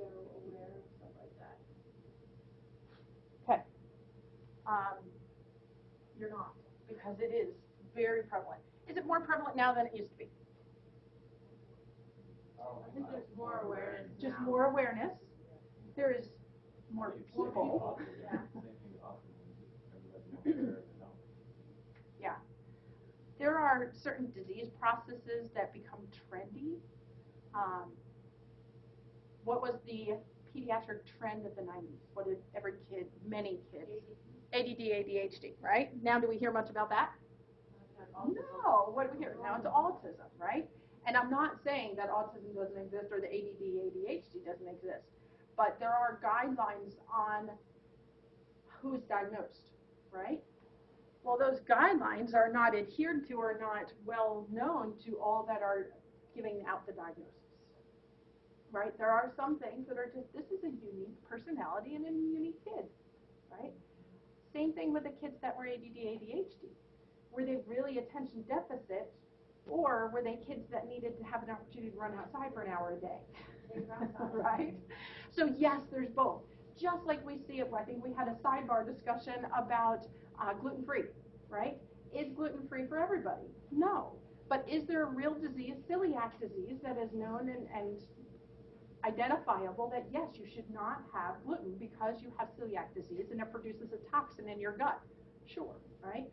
general aware and stuff like that. Okay. Um, you're not, because it is very prevalent. Is it more prevalent now than it used to be? I think there's more awareness Just now. more awareness. There is more people. Yeah. There are certain disease processes that become trendy. Um, what was the pediatric trend of the 90s? What did every kid, many kids? ADD, ADHD, right? Now, do we hear much about that? No. What do we hear? Now it's autism, right? And I'm not saying that autism doesn't exist or the ADD, ADHD doesn't exist, but there are guidelines on who's diagnosed, right? Well, those guidelines are not adhered to or not well known to all that are giving out the diagnosis. Right? There are some things that are just this is a unique personality and a unique kid, right? Same thing with the kids that were ADD, ADHD. Were they really attention deficit, or were they kids that needed to have an opportunity to run outside for an hour a day? right? So yes, there's both. Just like we see it, I think we had a sidebar discussion about uh, gluten-free, right? Is gluten-free for everybody? No. But is there a real disease, celiac disease, that is known and, and identifiable that yes, you should not have gluten because you have celiac disease and it produces a toxin in your gut? Sure, right?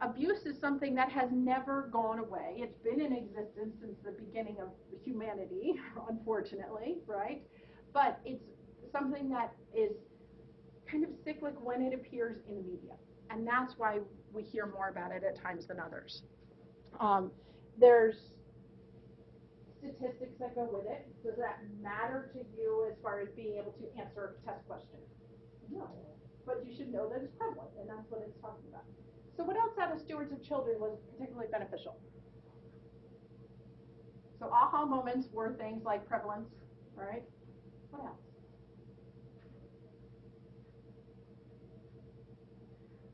Abuse is something that has never gone away. It's been in existence since the beginning of humanity, unfortunately, right? But it's something that is kind of cyclic when it appears in the media. And that's why we hear more about it at times than others. Um, there's statistics that go with it. Does that matter to you as far as being able to answer a test question? No. But you should know that it's prevalent, and that's what it's talking about. So what else out of stewards of children was particularly beneficial? So aha moments were things like prevalence, right? What else?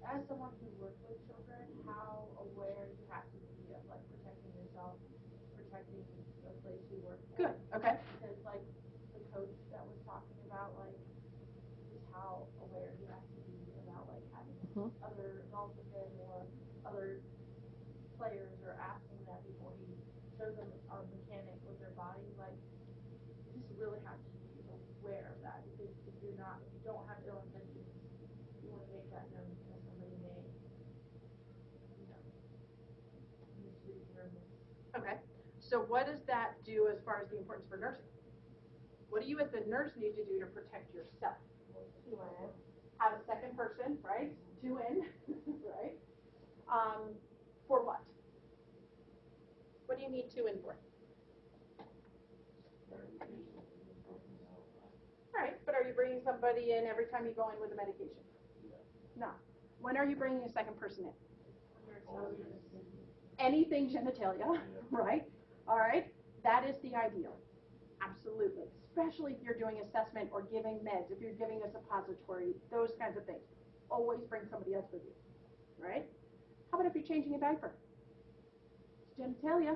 As someone who works with children, how aware you have to be of like protecting yourself, protecting the place you work. for. Good, okay. Because like the coach that was talking about like just how aware he has to be about like having Mhm. other adults with him or other players or asking that before he shows them a mechanic with their body, like you just really have to be aware of that because if you're not, if you don't have ill intentions, you want to make that known because somebody may, you know, misread or mis- Okay. So what does that do as far as the importance for nursing? What do you as a nurse need to do to protect yourself? Have a second person, right? Two in, right? Um, for what? What do you need two in for? Right, but are you bringing somebody in every time you go in with a medication? No. When are you bringing a second person in? anything genitalia, right? All right, that is the ideal. Absolutely. Especially if you're doing assessment or giving meds, if you're giving a suppository, those kinds of things. Always bring somebody else with you, right? How about if you're changing a diaper? It's genitalia.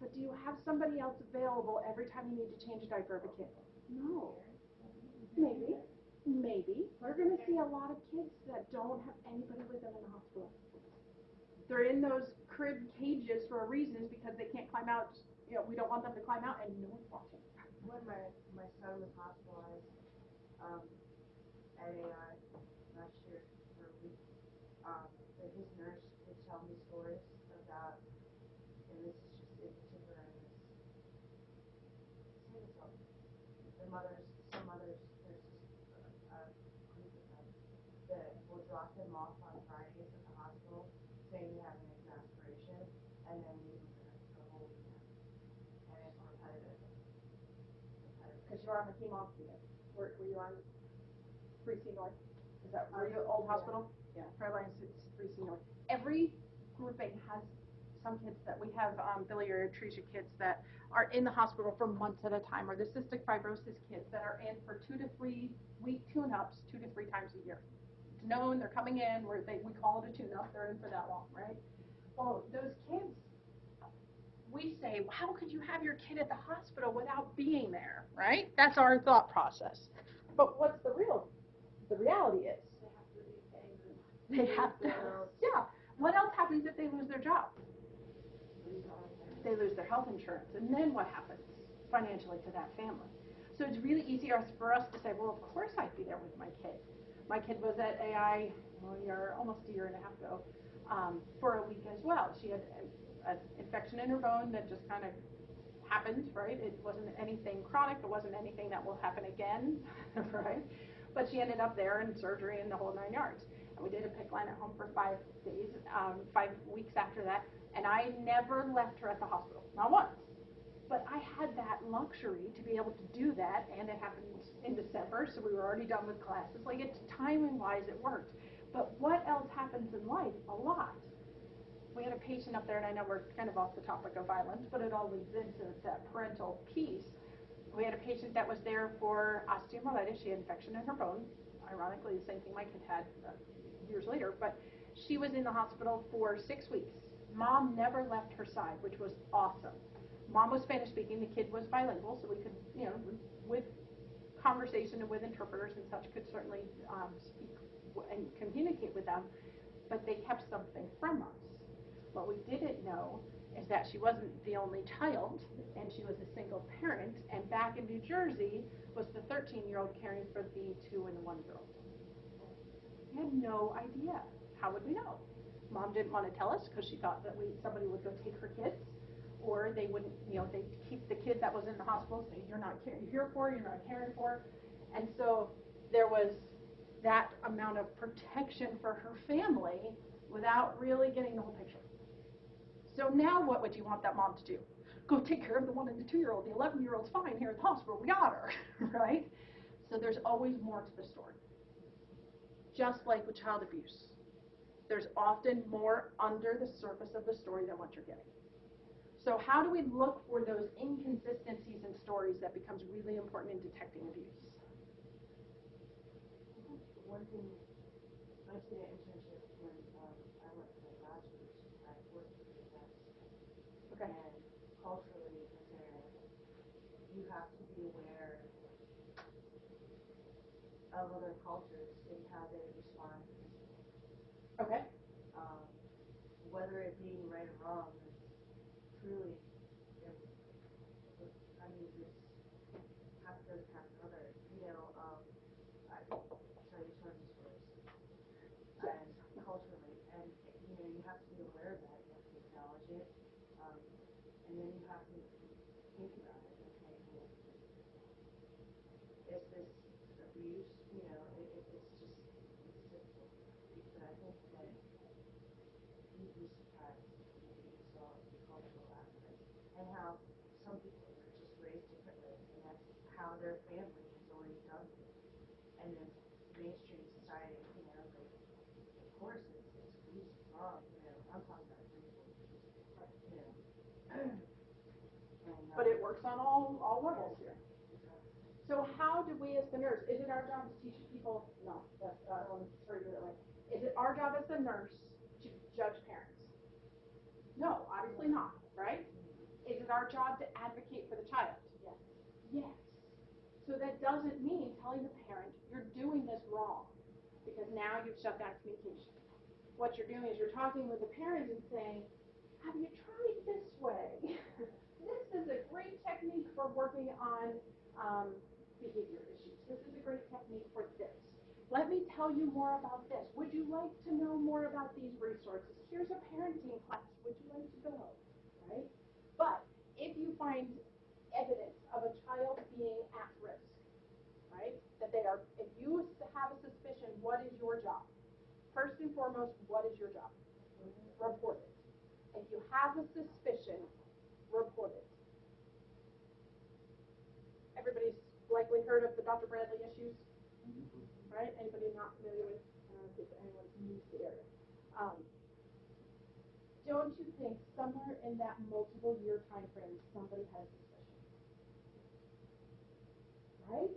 But do you have somebody else available every time you need to change a diaper of a kid? No. Maybe. Maybe. We're going to see a lot of kids that don't have anybody with them in the hospital. They're in those crib cages for a reason because they can't climb out. You know, we don't want them to climb out and no one's watching. when my, my son was hospitalized, um, at AI last year for a week, um, that his nurse would tell me stories about, and this is just in particular in this, say this all, the mothers, some mothers, there's just a, a group of them that will drop him off on Fridays at the hospital, saying they have an exasperation, and then leave him there for the whole weekend. And it's repetitive. Repetitive. Because you're on the chemo unit. You on 3C North? Is that, were you Old Hospital? Yeah, Fairlines, it's 3C North. Every grouping has some kids that, we have um, biliary atresia kids that are in the hospital for months at a time, or the cystic fibrosis kids that are in for two to three week tune-ups, two to three times a year. It's known, they're coming in, where they, we call it a tune-up, they're in for that long, right? Well, those kids, we say, well, how could you have your kid at the hospital without being there, right? That's our thought process. But what's the real, the reality is, They have to be paying. they have to, yeah. What else happens if they lose their job? They lose their health insurance, and then what happens financially to that family? So it's really easy for us to say, well, of course I'd be there with my kid. My kid was at AI well, a year, almost a year and a half ago, um, for a week as well. She had an infection in her bone that just kind of happened, right? It wasn't anything chronic. It wasn't anything that will happen again, right? But she ended up there in surgery and the whole nine yards. And we did a PICC line at home for five days, um, five weeks after that. And I never left her at the hospital, not once. But I had that luxury to be able to do that, and it happened in December, so we were already done with classes. Like it's timing wise, it worked. But what else happens in life? A lot. We had a patient up there, and I know we're kind of off the topic of violence, but it all leads into that parental piece. We had a patient that was there for osteomyelitis. She had infection in her bone. Ironically, the same thing my kid had uh, years later. But she was in the hospital for six weeks. Mom never left her side, which was awesome. Mom was Spanish speaking. The kid was bilingual, so we could, you know, with conversation and with interpreters and such, could certainly um, speak and communicate with them. But they kept something from us. What we didn't know is that she wasn't the only child, and she was a single parent. And back in New Jersey was the 13-year-old caring for the two and one-year-old. We had no idea. How would we know? Mom didn't want to tell us because she thought that we somebody would go take her kids, or they wouldn't, you know, they'd keep the kid that was in the hospital, say you're not here for, you're not caring for, and so there was that amount of protection for her family without really getting the whole picture. So now what would you want that mom to do? Go take care of the one and the two year old. The 11 year old's fine here at the hospital. We got her, right? So there's always more to the story. Just like with child abuse, there's often more under the surface of the story than what you're getting. So how do we look for those inconsistencies in stories that becomes really important in detecting abuse? One thing, I did an internship when um, I went for my bachelor's, I worked with the best. Okay. And culturally, in there, you have to be aware of other cultures and how they respond. Okay. Um, whether it being right or wrong, it's truly, it's, I mean, it's half good, half another, you know, um, I tell you tons of stories. And culturally, and, you know, you have to be aware of that, you have to acknowledge it, um, and then you have to think about it, okay, well, is this abuse, you know, it, it, it's just, it's difficult. But I think that you'd be surprised if you saw the cultural aspect and how some people are just raised differently, and that's how their family has always done it. And then mainstream society, you know, like, of course, it's, it's abuse, it's wrong, you know, I'm talking about abuse, you know. And, But um, it works on all, all levels here. So how do we as the nurse, is it our job to teach people, no, that's, uh, I'm sorry to do it that way. Is it our job as the nurse to judge parents? No, obviously not, right? Is it our job to advocate for the child? Yes. Yes. So that doesn't mean telling the parent, you're doing this wrong, because now you've shut down communication. What you're doing is you're talking with the parent and saying, have you tried this way? this is a great technique for working on um, behavior issues. This is a great technique for this. Let me tell you more about this. Would you like to know more about these resources? Here's a parenting class. Would you like to go? Right? But if you find evidence of a child being at risk, right? That they are, if you have a suspicion, what is your job? First and foremost, what is your job? Report it. If you have a suspicion, report it. Everybody's likely heard of the Dr. Bradley issues, right? Anybody not familiar with, I don't know if anyone's new area. Um, don't you think somewhere in that multiple year time frame, somebody has suspicion? Right?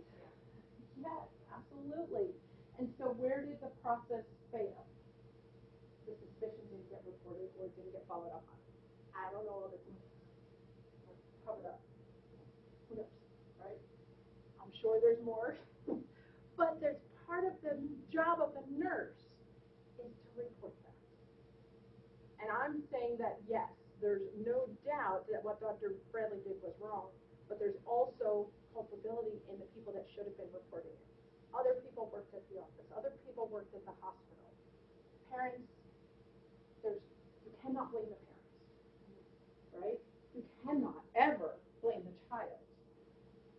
Yes, absolutely. And so where did the process fail? The suspicion didn't get reported or didn't get followed up on. I don't know all the sure there's more, but there's part of the job of the nurse is to report that. And I'm saying that, yes, there's no doubt that what Dr. Bradley did was wrong, but there's also culpability in the people that should have been reporting it. Other people worked at the office, other people worked at the hospital. Parents, there's, you cannot blame the parents, right? You cannot ever blame the child.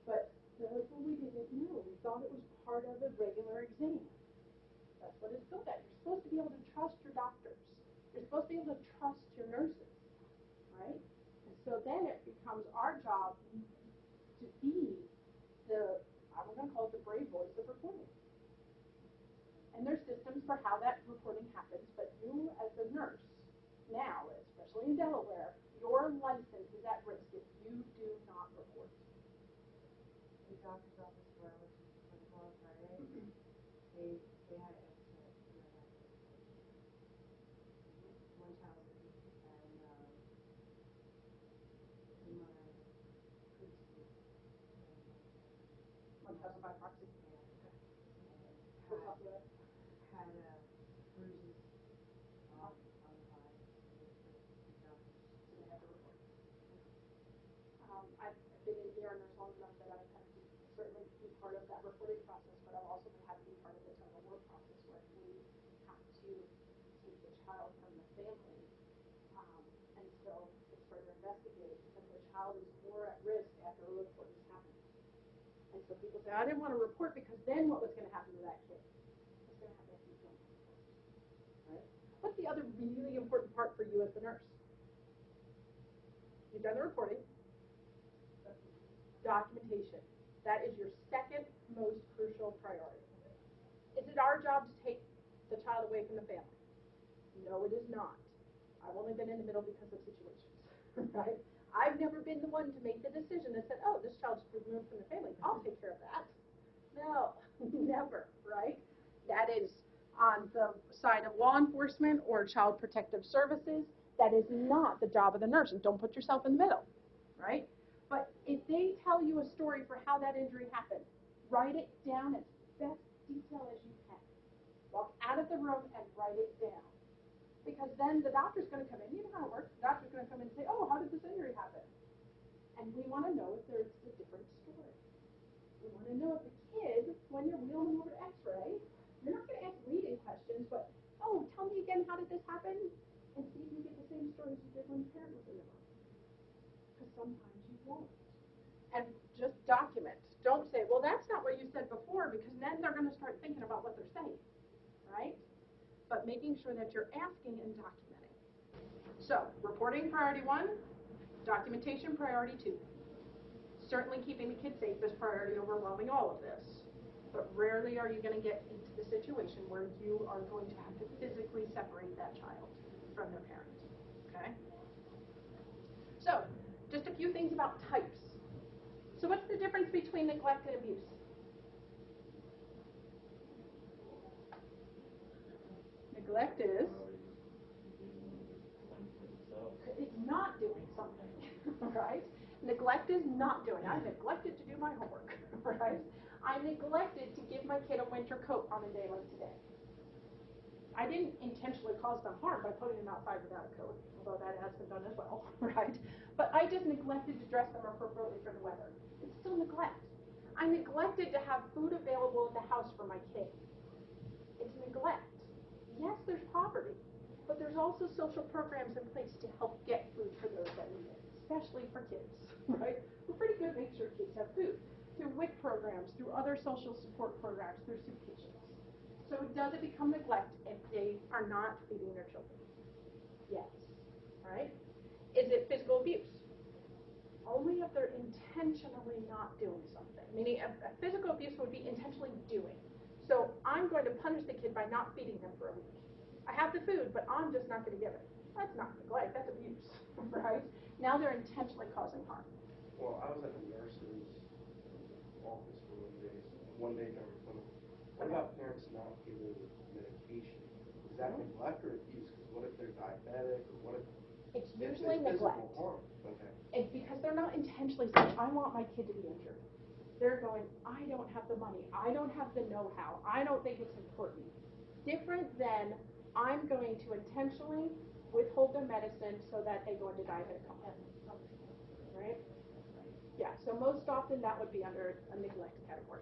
But that's what we didn't know. We thought it was part of a regular exam. That's what it's built at. You're supposed to be able to trust your doctors. You're supposed to be able to trust your nurses, right? And so then it becomes our job to be the, I'm gonna call it the brave voice of reporting. And there's systems for how that reporting happens, but you as a nurse, now, especially in Delaware, your license is at risk if you do not report. Doctor's Okay. Child is more at risk after a report has happened. And so people say, I didn't want to report because then what was gonna happen to that kid? What's gonna happen if you don't report? Right? What's the other really important part for you as the nurse? You've done the reporting. Documentation. That is your second most crucial priority. Is it our job to take the child away from the family? No, it is not. I've only been in the middle because of situations, right? I've never been the one to make the decision that said, oh, this child's removed from the family. I'll take care of that. No, never, right? That is on the side of law enforcement or child protective services. That is not the job of the nurse, and don't put yourself in the middle, right? But if they tell you a story for how that injury happened, write it down as best detail as you can. Walk out of the room and write it down. Because then the doctor's gonna come in, you know how it works, the doctor's gonna come in and say, oh, how did this injury happen? And we wanna know if there's a different story. We wanna know if the kid, when you're wheeling him over to x-ray, you're not gonna ask leading questions, but, oh, tell me again, how did this happen? And see if you get the same story as you did when the parent was in the room. Because sometimes you won't. And just document. Don't say, well, that's not what you said before, because then they're gonna start thinking about what they're saying, right? But making sure that you're asking and documenting. So, reporting priority one, documentation priority two. Certainly keeping the kid safe is priority overwhelming all of this. But rarely are you gonna get into the situation where you are going to have to physically separate that child from their parent, okay? So, just a few things about types. So what's the difference between neglect and abuse? Neglect is, it's not doing something, right? Neglect is not doing, I neglected to do my homework, right? I neglected to give my kid a winter coat on a day like today. I didn't intentionally cause them harm by putting them outside without a coat, although that has been done as well, right? But I just neglected to dress them appropriately for the weather. It's still neglect. I neglected to have food available at the house for my kid. It's neglect. Yes, there's poverty, but there's also social programs in place to help get food for those that need it, especially for kids, right? We're pretty good at making sure kids have food through WIC programs, through other social support programs, through soup kitchens. So does it become neglect if they are not feeding their children? Yes, right? Is it physical abuse? Only if they're intentionally not doing something. Meaning a, a physical abuse would be intentionally doing. So I'm going to punish the kid by not feeding them for a week. I have the food, but I'm just not going to give it. That's not neglect, that's abuse, right? Now they're intentionally causing harm. Well, I was at the nurse's office for one day, one day during. What about parents not giving medication? Is that neglect or abuse? Because what if they're diabetic or what if? It's usually it's neglect. harm? Okay. It's because they're not intentionally saying, I want my kid to be injured. They're going, I don't have the money, I don't have the know-how, I don't think it's important. Different than, I'm going to intentionally withhold their medicine so that they go into diabetic coma, right? Yeah, so most often that would be under a neglect category.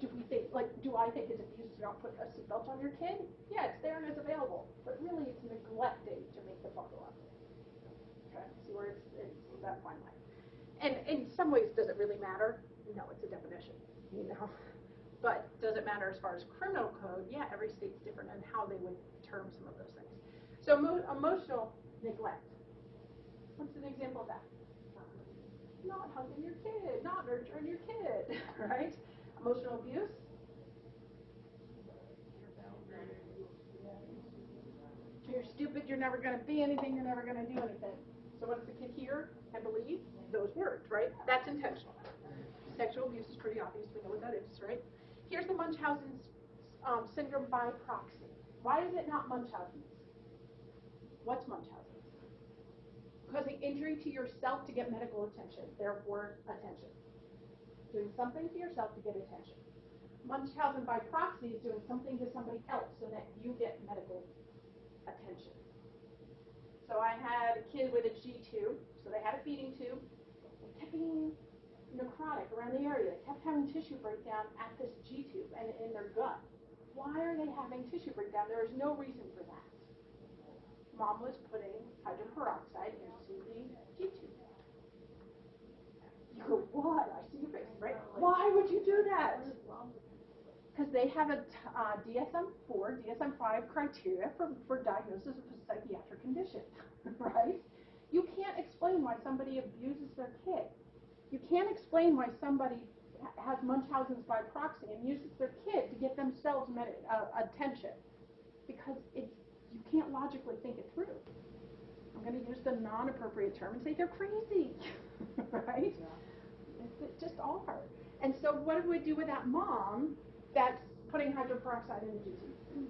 Do we think, like, do I think it's abuse to not put a seatbelt on your kid? Yeah, it's there and it's available, but really it's neglecting to make the buckle up. Okay, see where it's, it's that fine line. And in some ways, does it really matter? No, it's a definition, you know? But does it matter as far as criminal code? Yeah, every state's different and how they would term some of those things. So emo- emotional neglect. What's an example of that? Um, not hugging your kid, not nurturing your kid, right? Emotional abuse. You're stupid, you're never gonna be anything, you're never gonna do anything. So what does the kid hear and believe? Those words, right? That's intentional. Sexual abuse is pretty obvious, we know what that is, right? Here's the Munchausen um, syndrome by proxy. Why is it not Munchausen's? What's Munchausen's? Causing injury to yourself to get medical attention, therefore attention. Doing something to yourself to get attention. Munchausen by proxy is doing something to somebody else so that you get medical attention. So I had a kid with a G tube, so they had a feeding tube. Necrotic around the area. They kept having tissue breakdown at this G tube and in their gut. Why are they having tissue breakdown? There is no reason for that. Mom was putting hydrogen peroxide into the G tube. You go, what? I see your face, right? Why would you do that? Because they have a uh, DSM-4, DSM-5 criteria for, for diagnosis of a psychiatric condition, right? You can't explain why somebody abuses their kid. You can't explain why somebody has Munchausen's by proxy and uses their kid to get themselves med- uh, attention because it's you can't logically think it through. I'm going to use the non-appropriate term and say they're crazy, right? They just are. And so what do we do with that mom that's putting hydrogen peroxide in the juice?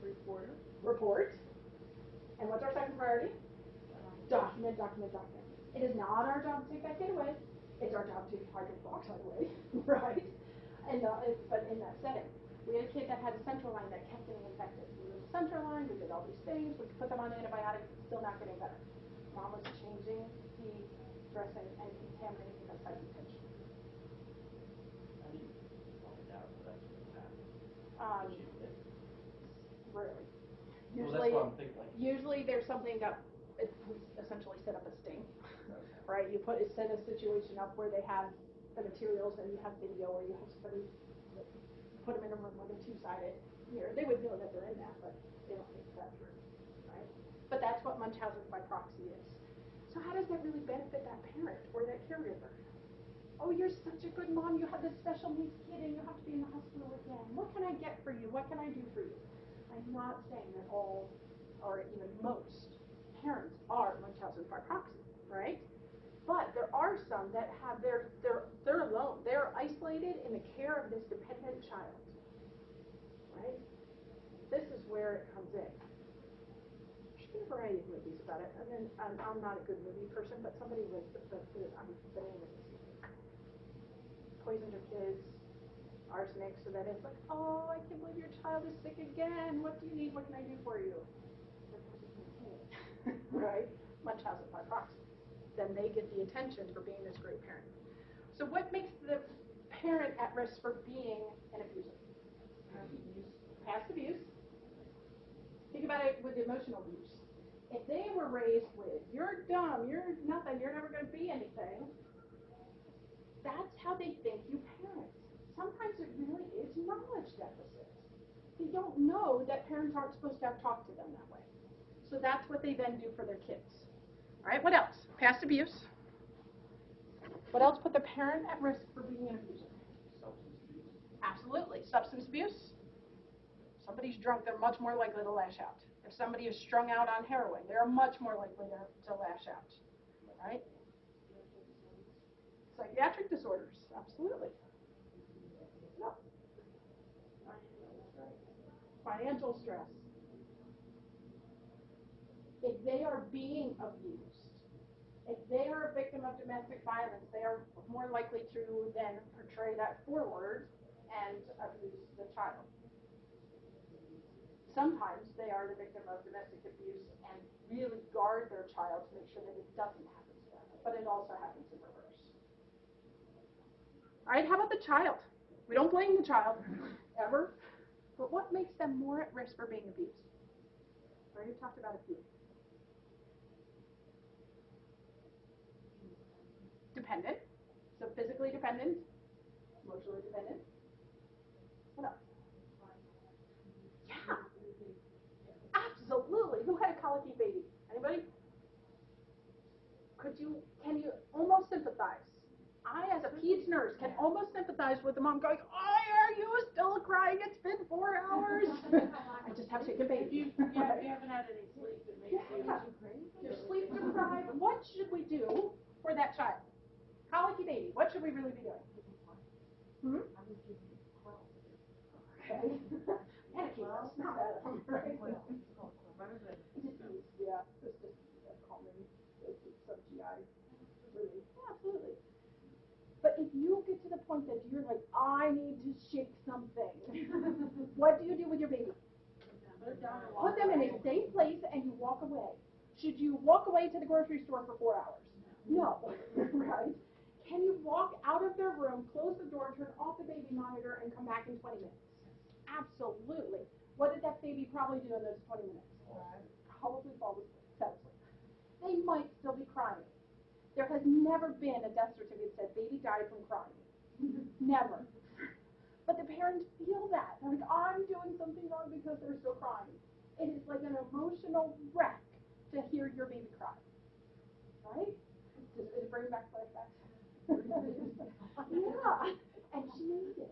Reporter. Report. And what's our second priority? Document, document, document. It is not our job to take that kid away. It's our job to take hydrogen peroxide away, right? And uh, it- but in that setting, we had a kid that had a central line that kept getting infected. We moved the central line, we did all these things, we put them on antibiotics, it's still not getting better. Mom was changing the dressing and contaminating the site intention. How do you find out that that's what happened? Um, Was you rarely. Well, Usually, that's what I'm thinking, like. usually there's something that, we essentially set up a sting, right? You put, set a situation up where they have the materials and you have video or you have somebody, put them in a room with a two-sided mirror. They would know that they're in that, but they don't think that through, right? But that's what Munchausen by proxy is. So how does that really benefit that parent or that caregiver? Oh, you're such a good mom, you have this special needs kid and you have to be in the hospital again. What can I get for you? What can I do for you? I'm not saying that all, or even most, parents are Munchausen by proxy, right? But there are some that have their, they're, they're alone. They're isolated in the care of this dependent child, right? This is where it comes in. A variety of movies about it. And then, I'm, I'm not a good movie person, but somebody was, the, the, the, um, the name is poisoned her kids, arsenic, so that it's like, oh, I can't believe your child is sick again. What do you need? What can I do for you? right? Munchausen by proxy. Then they get the attention for being this great parent. So what makes the parent at risk for being an abuser? Um, past abuse. Think about it with emotional abuse. If they were raised with, you're dumb, you're nothing, you're never going to be anything, that's how they think you parent. Sometimes it really is knowledge deficits. They don't know that parents aren't supposed to have talked to them that way. So that's what they then do for their kids. All right, what else? Past abuse. What else put the parent at risk for being an abuser? Substance abuse. Absolutely. Substance abuse. Somebody's drunk, they're much more likely to lash out. If somebody is strung out on heroin, they're much more likely to, to lash out. Right? Psychiatric disorders, absolutely. No. Financial stress. If they are being abused, if they are a victim of domestic violence, they are more likely to then portray that forward and abuse the child. Sometimes they are the victim of domestic abuse and really guard their child to make sure that it doesn't happen to them, but it also happens in reverse. All right, how about the child? We don't blame the child, ever, but what makes them more at risk for being abused? We already talked about a Dependent, so physically dependent, emotionally dependent. What else? Yeah, absolutely. Who had a colicky baby? Anybody? Could you, can you almost sympathize? I, as a peds nurse, can almost sympathize with the mom going, why are you still crying? It's been four hours. I just have to take a If you, baby. yeah, if you haven't had any sleep, it makes you. Yeah. You're sleep deprived. What should we do for that child? Colicky baby, what should we really be doing? Hmm? Okay. That's not right? Yeah, it's just a common, it's it's some GI, really, yeah, absolutely. But if you get to the point that you're like, I need to shake something, what do you do with your baby? Put it down Put them in a safe place and you walk away. Should you walk away to the grocery store for four hours? No, right? Can you walk out of their room, close the door, turn off the baby monitor, and come back in 20 minutes? Absolutely. What did that baby probably do in those 20 minutes? Probably fall asleep, fell asleep. They might still be crying. There has never been a death certificate that said baby died from crying. Never. But the parents feel that. They're like, I'm doing something wrong because they're still crying. It is like an emotional wreck to hear your baby cry. Right? Does it bring back flashbacks? Yeah, and she made it.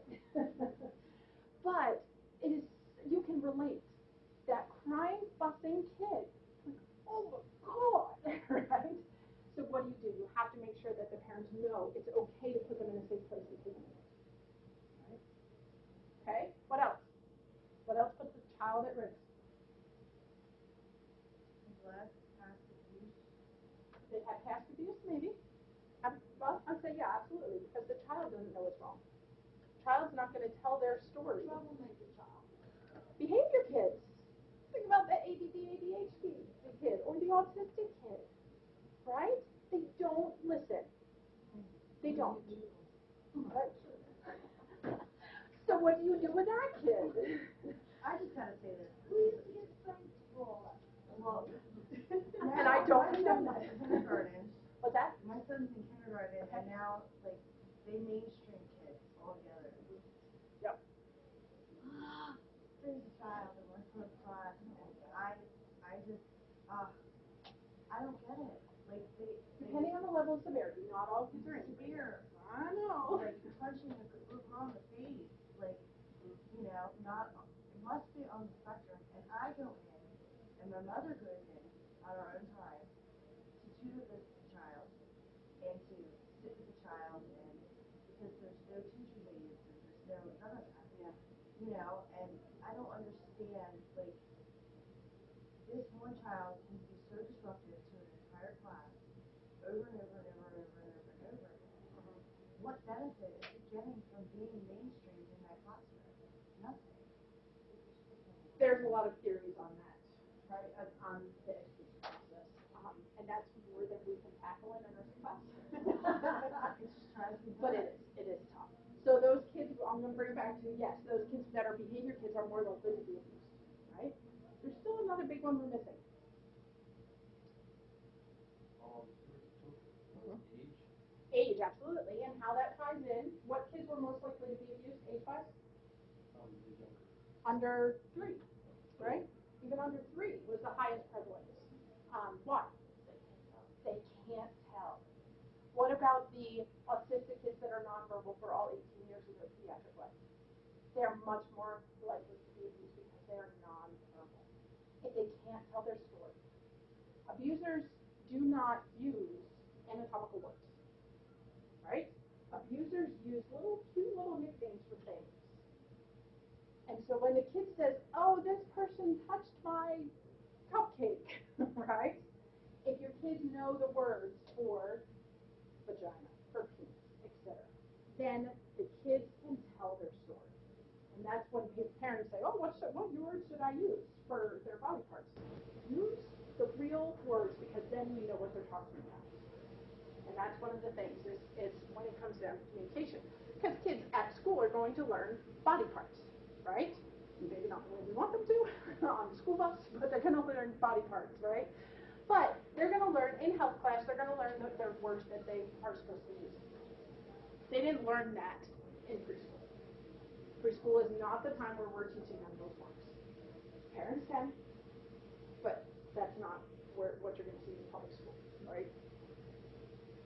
but it is, you can relate. That crying, fussing kid, like, oh my God, right? So what do you do? You have to make sure that the parents know it's okay to put them in a safe place to take them. Okay, what else? What else puts the child at risk? Neglect, past abuse. They have past abuse, maybe. Well, I'd say yeah, absolutely, because the child doesn't know what's wrong. The Child's not going to tell their story. Troublemaker child. Behavior kids. Think about the ADD, ADHD kid or the autistic kid, right? They don't listen. They don't. Right? So what do you do with that kid? I just gotta say this, please get some. Well. And I don't know son's that. in kindergarten, What's that? my son's in kindergarten, and now, like, they mainstream kids all together. Yep. There's a child in one front class, and I, I just, uh, I don't get it, like, they, they. Depending on the level of severity, not all kids are. Severe, I know. like punching a group on the face, like, you know, not, it must be on the spectrum, and I go in, and my mother goes in on her own time to tutor the child, and to sit with the child, and, because there's no teacher aides, and there's no, none of that. Yeah. You know, and I don't understand, like, this one child can be so disruptive to an entire class, over and over and over and over and over and over again what benefit is it getting from being mainstreamed in that classroom? Nothing. There's a lot of theories on that, right, on, on the education process. Um, and that's more than in a nursing class. It just drives me But it is, it is tough. So those kids, I'm gonna bring it back to, yes, those kids that are behavior kids are more likely to be abused, right? There's still another big one we're missing. Um, age, Age, absolutely, and how that ties in. What kids were most likely to be abused age-wise? um. Under three, right? Even under three was the highest prevalence. Um, why? They can't tell. What about the autistic kids that are nonverbal for all 18 years of their pediatric life? They're much more likely to be abused because they're nonverbal. If they can't tell their story. Abusers do not use anatomical words, right? Abusers use little cute little nicknames for things. And so when the kid says, "Oh, this person touched my cupcake," right? if your kids know the words for vagina, for penis, etc., then the kids can tell their story. And that's when pa- parents say, oh, what's, the- what words should I use for their body parts? Use the real words because then we know what they're talking about. And that's one of the things is, is when it comes down to communication. Because kids at school are going to learn body parts, right? Maybe not the way we want them to on the school bus, but they're going to learn body parts, right? But they're going to learn in health class, they're going to learn the, their words that they are supposed to use. They didn't learn that in preschool. Preschool is not the time where we're teaching them those words. Parents can, but that's not where, what you're going to see in public school, right?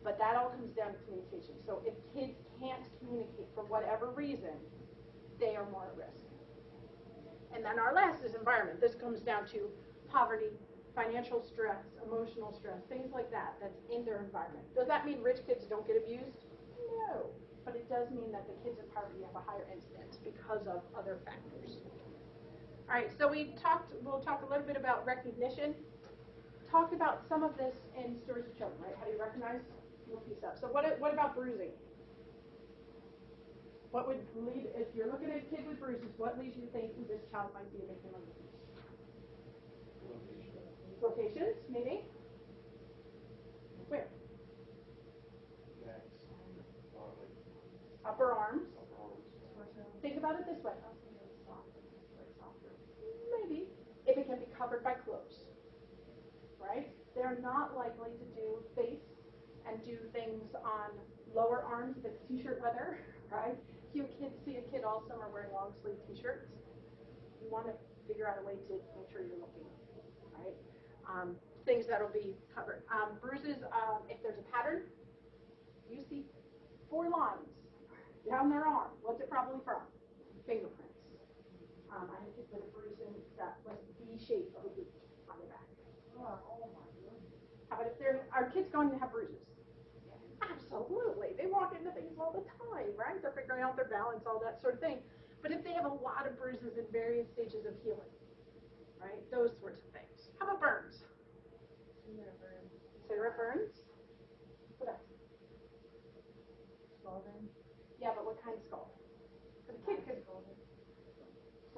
But that all comes down to communication. So if kids can't communicate for whatever reason, they are more at risk. And then our last is environment. This comes down to poverty, financial stress, emotional stress, things like that that's in their environment. Does that mean rich kids don't get abused? No. But it does mean that the kids in poverty have a higher incidence because of other factors. All right, so we talked, we'll talk a little bit about recognition. Talked about some of this in Stewards of Children, right? How do you recognize? We'll piece up. So what, what about bruising? What would lead, if you're looking at a kid with bruises, what leads you to think this child might be a victim of abuse? Locations, maybe? Where? Upper arms. Think about it this way. Maybe, if it can be covered by clothes, right? They're not likely to do face and do things on lower arms if it's t-shirt weather, right? You kids see a kid all summer wearing long sleeve t-shirts. You want to figure out a way to make sure you're looking? Um, things that'll be covered. Um, bruises, um, if there's a pattern, you see four lines down their arm. What's it probably from? Fingerprints. Um, I had a kid with a bruise in that was the shape of a boot on their back. How about if they're, are kids going to have bruises? Absolutely. They walk into things all the time, right? They're figuring out their balance, all that sort of thing. But if they have a lot of bruises in various stages of healing, right? Those sorts of things. How about burns? Sarah burns? What else? Yeah, but what kind of skull? For the kid, could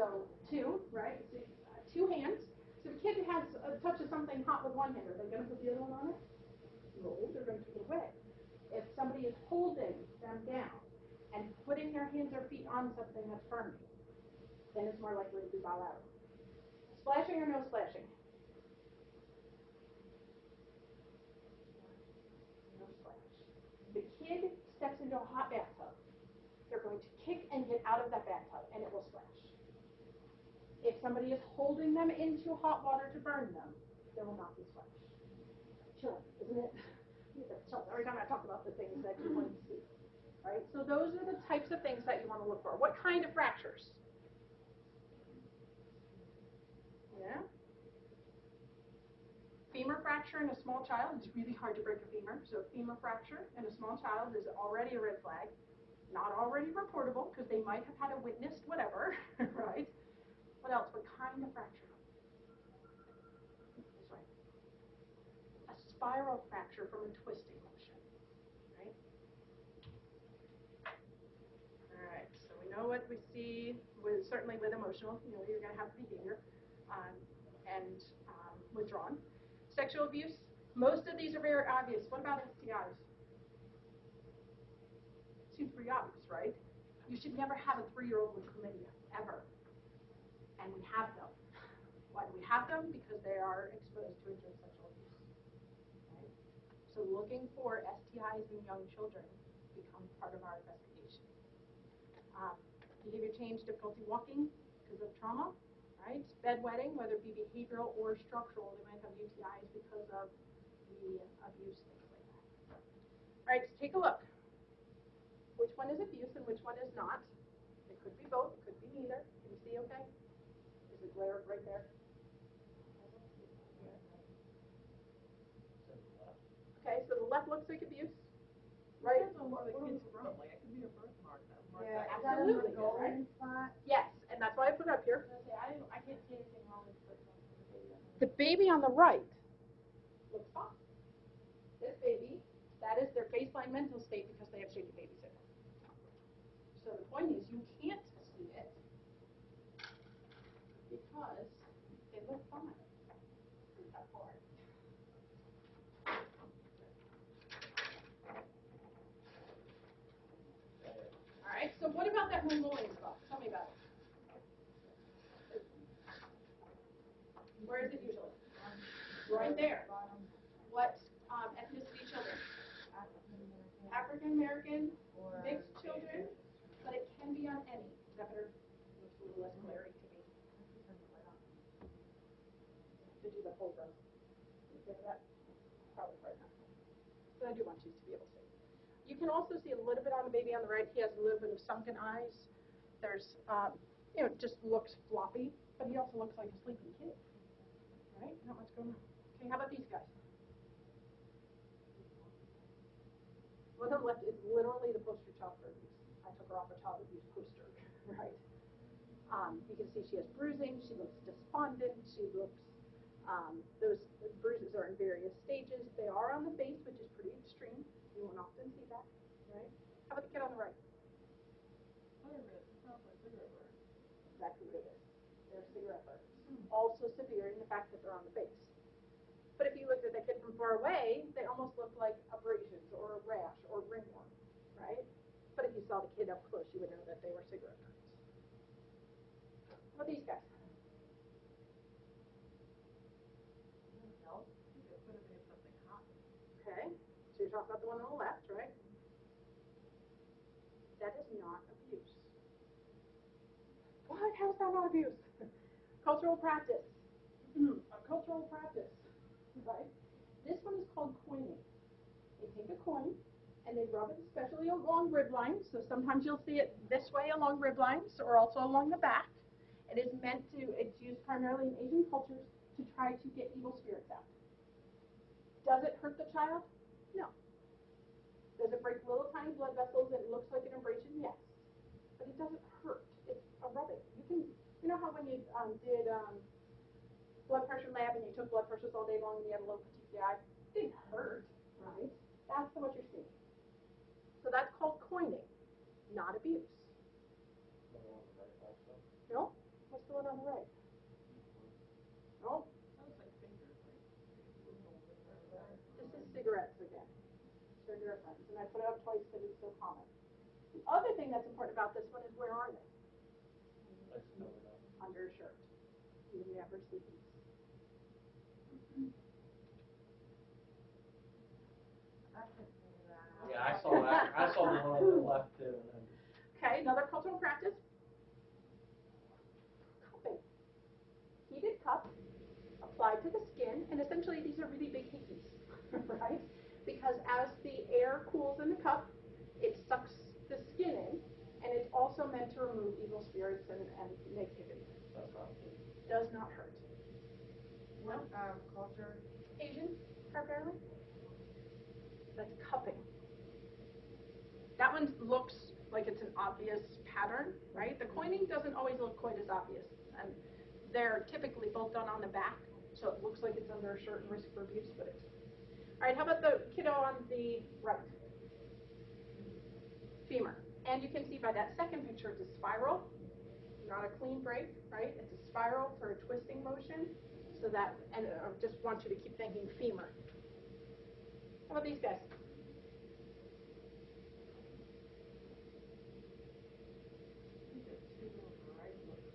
so two, right? So, uh, two hands. So the kid has a touch of something hot with one hand, are they going to put the other one on it? No, they're going to keep it away. If somebody is holding them down and putting their hands or feet on something that's burning, then it's more likely to be out. Splashing or no splashing? No splash. The kid steps into a hot bathtub. They're going to kick and get out of that bathtub, and it will splash. If somebody is holding them into hot water to burn them, there will not be splash. Chilling, isn't it? Chilling. Every time I talk about the things that you want to see, right? So those are the types of things that you want to look for. What kind of fractures? Yeah. Femur fracture in a small child, it's really hard to break a femur. So femur fracture in a small child is already a red flag. Not already reportable because they might have had a witnessed whatever, right? What else? What kind of fracture? Way. A spiral fracture from a twisting motion, right? All right, so we know what we see with, certainly with emotional, you know, you're gonna have behavior, um, and, um, withdrawn. Sexual abuse, most of these are very obvious. What about STIs? Seems pretty obvious, right? You should never have a three-year-old with chlamydia, ever. And we have them. Why do we have them? Because they are exposed to adult sexual abuse. So looking for STIs in young children becomes part of our investigation. Um, behavior change, difficulty walking because of trauma, right? Bedwetting, whether it be behavioral or structural, they might have UTIs because of the abuse, things like that. All right, so take a look. Which one is abuse and which one is not? It could be both, it could be neither. Can you see okay? Is it glare right there? Okay, so the left looks like abuse, right? it could Yeah, Absolutely, right? Yes, and that's why I put it up here. I I can't see anything wrong with the baby on The baby on the right looks fine. This baby, that is their baseline mental state because they have shaken baby syndrome. So the point is, you can't see it because they look fine. All right, so what about that Mongolian spots? Tell me about it. Where is it usually? Right there. What um, ethnicity children? African American, Or mixed children, but it can be on any. Is that better? Looks a little less glary to me. To do the whole row. You that? Probably right now. But I do want you to be able to see. You can also see a little bit on the baby on the right. He has a little bit of sunken eyes. There's, um, you know, just looks floppy, but he also looks like a sleeping kid. Right? Not much going on. Okay, how about these guys? One on the left is literally the poster child for abuse. I took her off a child abuse poster, right? Um, you can see she has bruising, she looks despondent, she looks, um, those bruises are in various stages. They are on the face, which is pretty extreme. You won't often see that, right? How about the kid on the right? Exactly what it is. They're cigarette burns. Also severe in the fact that they're on the face. But if you looked at the kid from far away, they almost looked like abrasions or a rash or ringworm, right? But if you saw the kid up close, you would know that they were cigarette burns. How about these guys? Okay, so you're talking about the one on the left, right? That is not abuse. What? How's that not abuse? cultural practice. a cultural practice, right? This one is called coining. They take a coin and they rub it especially along rib lines. So sometimes you'll see it this way along rib lines or also along the back. It is meant to, it's used primarily in Asian cultures to try to get evil spirits out. Does it hurt the child? No. Does it break little tiny blood vessels that looks like an abrasion? Yes. But it doesn't hurt. It's a rubbing. You can, you know how when you um, did um, blood pressure lab and you took blood pressures all day long and you had a low? It didn't hurt, right? That's what you're seeing. So that's called coining, not abuse. No? What's the one on the right? No? This is cigarettes again. Cigarette burns. And I put it up twice because it's so common. The other thing that's important about this one is where are they? Under a shirt. You never see these. I saw that, I saw the one on the left too, Okay, another cultural practice. Cupping. Heated cup applied to the skin, and essentially these are really big hickeys, right? Because as the air cools in the cup, it sucks the skin in, and it's also meant to remove evil spirits and, and negativity. that's not. Does not hurt. What, um, culture? Asian, primarily. That's cupping. That one looks like it's an obvious pattern, right? The coining doesn't always look quite as obvious, and they're typically both done on the back, so it looks like it's under a certain risk for abuse, but it's. All right, how about the kiddo on the right? Femur. And you can see by that second picture, it's a spiral, not a clean break, right? It's a spiral for a twisting motion, so that, and I just want you to keep thinking femur. How about these guys?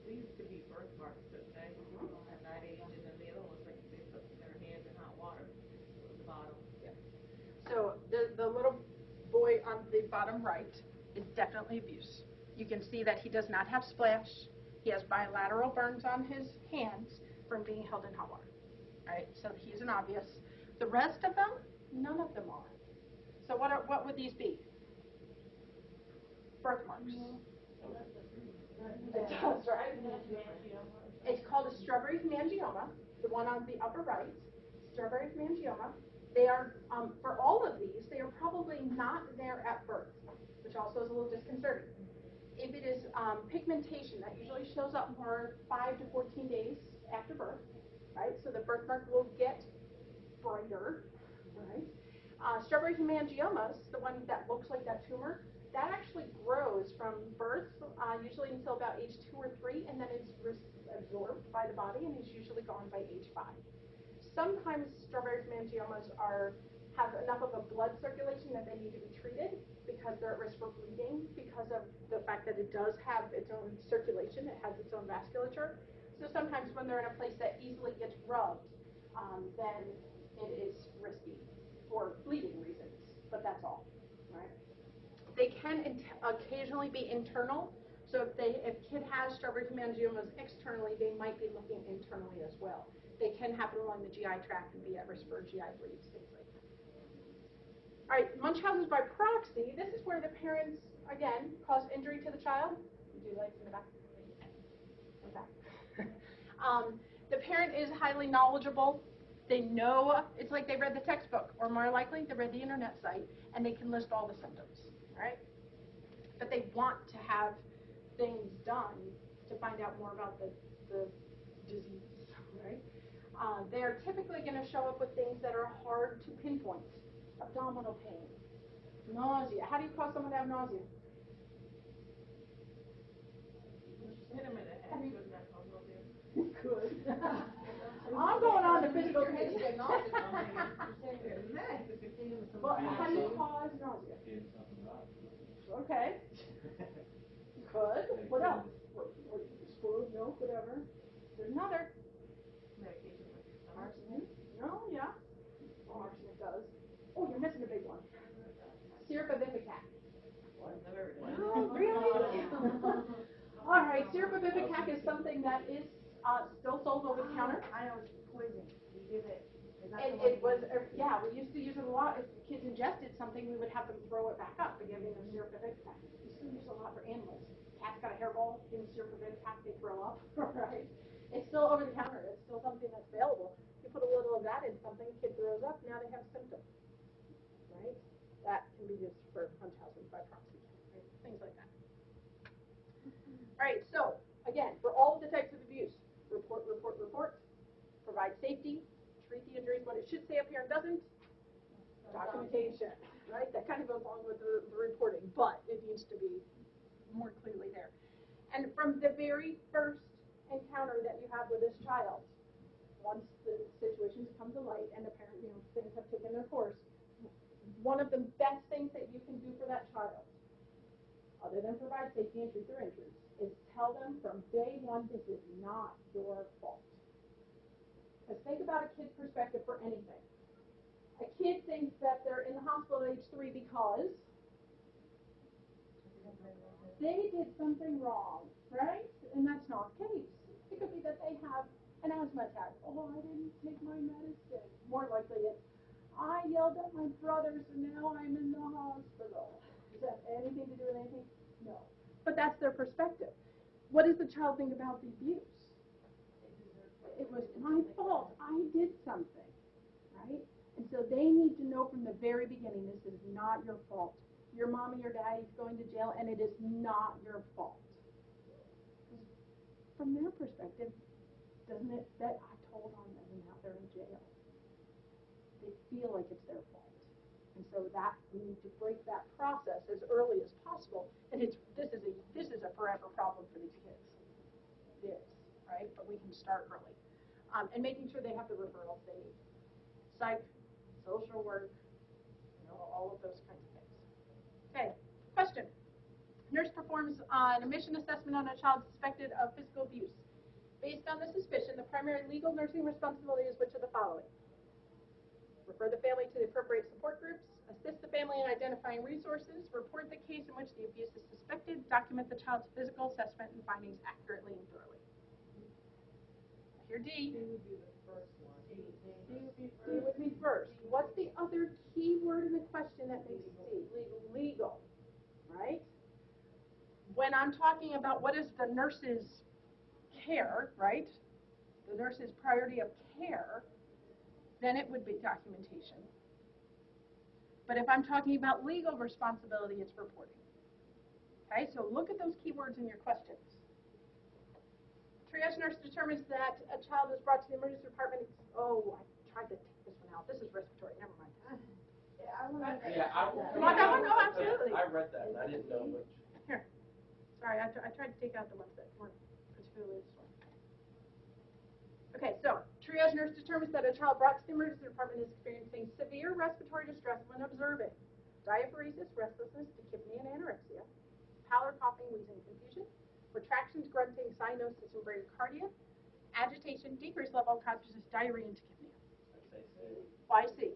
These could be birthmarks, but they, at that age, and then the other one's like they put their hands in hot water at the bottom. So the, the little boy on the bottom right is definitely abuse. You can see that he does not have splash. He has bilateral burns on his hands from being held in hot water. Right? So he's an obvious. The rest of them, none of them are. So what are, what would these be? Birthmarks. It does, right? It's called a strawberry hemangioma, the one on the upper right, strawberry hemangioma. They are, um, for all of these, they are probably not there at birth, which also is a little disconcerting. If it is um, pigmentation, that usually shows up more 5 to 14 days after birth, right? So the birthmark will get brighter, right? Uh, strawberry hemangiomas, the one that looks like that tumor, that actually grows from birth, uh, usually until about age two or three, and then it's absorbed by the body and is usually gone by age five. Sometimes strawberry hemangiomas are have enough of a blood circulation that they need to be treated because they're at risk for bleeding because of the fact that it does have its own circulation, it has its own vasculature. So sometimes when they're in a place that easily gets rubbed, um, then it is risky for bleeding reasons, but that's all, right? They can occasionally be internal, so if they, if kid has strawberry hemangiomas externally, they might be looking internally as well. They can happen along the GI tract and be at risk for GI bleeds, things like that. All right, Munchausen's by proxy, this is where the parents, again, cause injury to the child. You the back? In the back. Um, the parent is highly knowledgeable. They know, it's like they read the textbook, or more likely, they read the internet site, and they can list all the symptoms, right? But they want to have things done to find out more about the, the disease? Uh, they're typically going to show up with things that are hard to pinpoint. Abdominal pain, nausea. How do you cause someone to have nausea? Hit him in the head, good I'll go there. Good. I'm going on to physical Hey, pain. nausea, I'm thinking, hey, Well, how do you cause nausea? Did something wrong. Okay. Good. What else? What, what, food, milk, whatever. There's another. Medication with your stomach. Arsenic? No, yeah. Oh, arsenic does. Oh, you're missing a big one. Syrup of ipecac. Never heard of No, really? All right, syrup of ipecac is something that is uh, still sold over the counter. I know it's poison, you give it, is that And it was, uh, yeah, we used to use it a lot. If kids ingested something, we would have them throw it back up and give them syrup of ipecac. We still use it a lot for animals. Cat's got a hairball, give them syrup of ipecac, they throw up, right? It's still over the counter. It's still something that's available. You put a little of that in something, kid throws up, now they have symptoms, right? That can be used for Munchausen by proxy, right? Things like that. All right, so again, for all of the types of abuse, report, report, report, provide safety, treat the injuries, what it should say up here and doesn't, documentation, right? That kind of goes along with the, the reporting, but it needs to be more clearly there. And from the very first encounter that you have with this child, once the situations come to light and the parent, you know, things have taken their course, one of the best things that you can do for that child, other than provide safety and treat their injuries, is tell them from day one, this is not your fault. Because think about a kid's perspective for anything. A kid thinks that they're in the hospital at age three because they did something wrong, right? And that's not the case. It could be that they have an asthma attack. Oh, I didn't take my medicine. More likely it's, I yelled at my brother, so now I'm in the hospital. Does that have anything to do with anything? No. But that's their perspective. What does the child think about the abuse? It was my fault. I did something, right? And so they need to know from the very beginning, this is not your fault. Your mommy or daddy's going to jail, and it is not your fault. From their perspective, doesn't it, that I told on them and now they're in jail. They feel like it's their fault. And so that, we need to break that process as early as possible. And it's, this is a, this is a forever problem for these kids. It is, right? But we can start early. Um, and making sure they have the referrals they need. Psych, social work, you know, all of those kinds of things. Okay, question. Nurse performs an admission assessment on a child suspected of physical abuse. Based on the suspicion, the primary legal nursing responsibility is which of the following? Refer the family to the appropriate support groups, assist the family in identifying resources, report the case in which the abuse is suspected, document the child's physical assessment and findings accurately and thoroughly. Here D. D would be the first one. D, D. D would be, D would be first. What's the other key word in the question that makes D? Legal. Legal, right? When I'm talking about what is the nurse's care, right? The nurse's priority of care, then it would be documentation. But if I'm talking about legal responsibility, it's reporting. Okay, so look at those keywords in your questions. Triage nurse determines that a child is brought to the emergency department. Oh, I tried to take this one out. This is respiratory. Never mind. Yeah, I wanna. Yeah, I will. You want that one? Oh, absolutely. I read that, and I didn't know which. Here. Sorry, I, I tried to take out the ones that weren't particularly strong. Okay, so triage nurse determines that a child brought to the emergency department is experiencing severe respiratory distress when observing diaphoresis, restlessness, tachypnea, and anorexia, pallor, coughing, wheezing, confusion, retractions, grunting, cyanosis, and bradycardia, agitation, decreased level of consciousness, diarrhea, and tachypnea. I'd say C. Why C?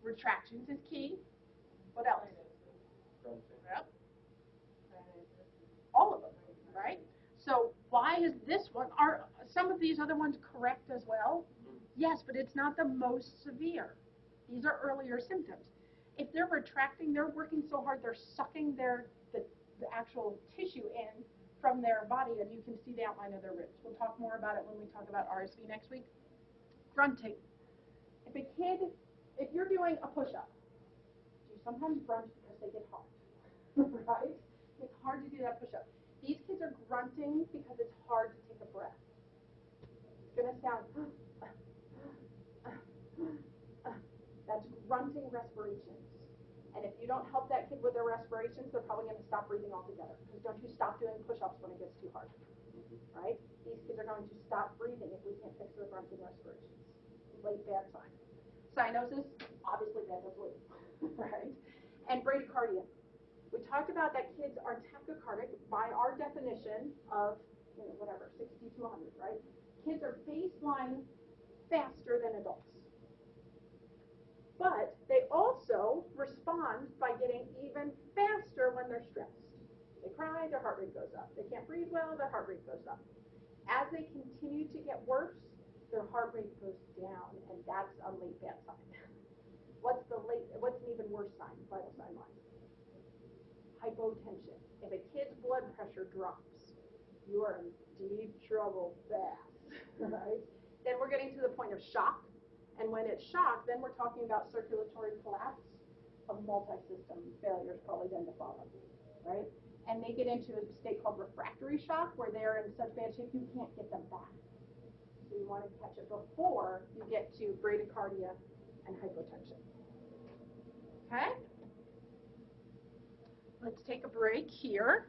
Retractions is key. What else? Yep. All of them, right? Why is this one, are some of these other ones correct as well? Mm-hmm. Yes, but it's not the most severe. These are earlier symptoms. If they're retracting, they're working so hard, they're sucking their, the, the actual tissue in from their body, and you can see the outline of their ribs. We'll talk more about it when we talk about RSV next week. Grunting. If a kid, if you're doing a push-up, do you sometimes grunt because they get hard, right? It's hard to do that push-up. These kids are grunting because it's hard to take a breath. It's gonna sound, that's grunting respirations. And if you don't help that kid with their respirations, they're probably gonna stop breathing altogether. Because don't you stop doing push-ups when it gets too hard, right? These kids are going to stop breathing if we can't fix their grunting respirations. Late bad sign. Cyanosis, obviously bad well, right? And bradycardia. Talked about that kids are tachycardic by our definition of, you know, whatever, 60 to 100, right? Kids are baseline faster than adults. But they also respond by getting even faster when they're stressed. They cry, their heart rate goes up. They can't breathe well, their heart rate goes up. As they continue to get worse, their heart rate goes down, and that's a late bad sign. What's the late? What's an even worse sign? Vital sign wise hypotension. If a kid's blood pressure drops, you are in deep trouble fast, right? Then we're getting to the point of shock. And when it's shock, then we're talking about circulatory collapse of multi-system failures probably then to follow, right? And they get into a state called refractory shock where they're in such bad shape you can't get them back. So you want to catch it before you get to bradycardia and hypotension. Okay? Let's take a break here.